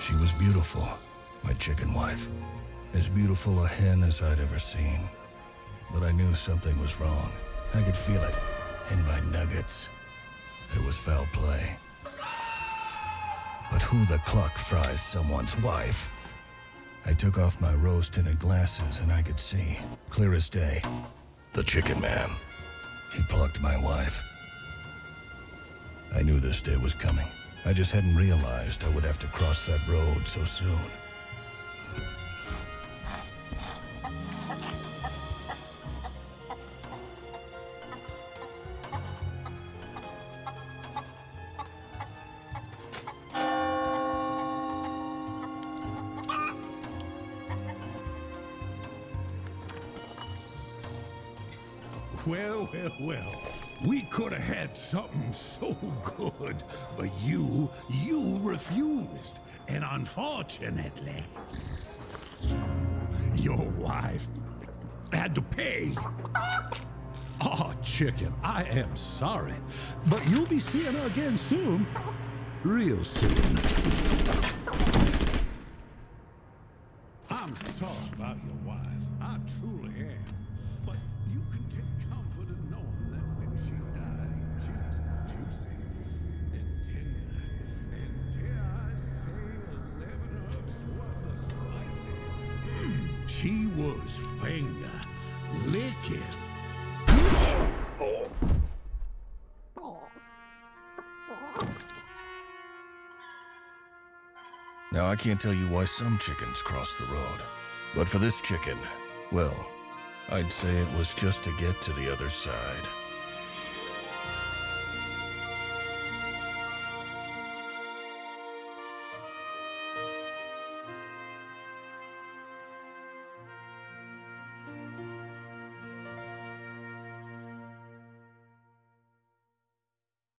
She was beautiful, my chicken wife. As beautiful a hen as I'd ever seen. But I knew something was wrong. I could feel it in my nuggets. There was foul play. But who the cluck fries someone's wife? I took off my rose-tinted glasses and I could see, clear as day, the chicken man. He plucked my wife. I knew this day was coming. I just hadn't realized I would have to cross that road so soon. Well, well, well. We could have had something so good, but you, you refused. And unfortunately, your wife had to pay. Oh, chicken, I am sorry. But you'll be seeing her again soon. Real soon. I'm sorry about your wife. I truly am. But you can take was finger licking. Now, I can't tell you why some chickens cross the road. But for this chicken, well, I'd say it was just to get to the other side.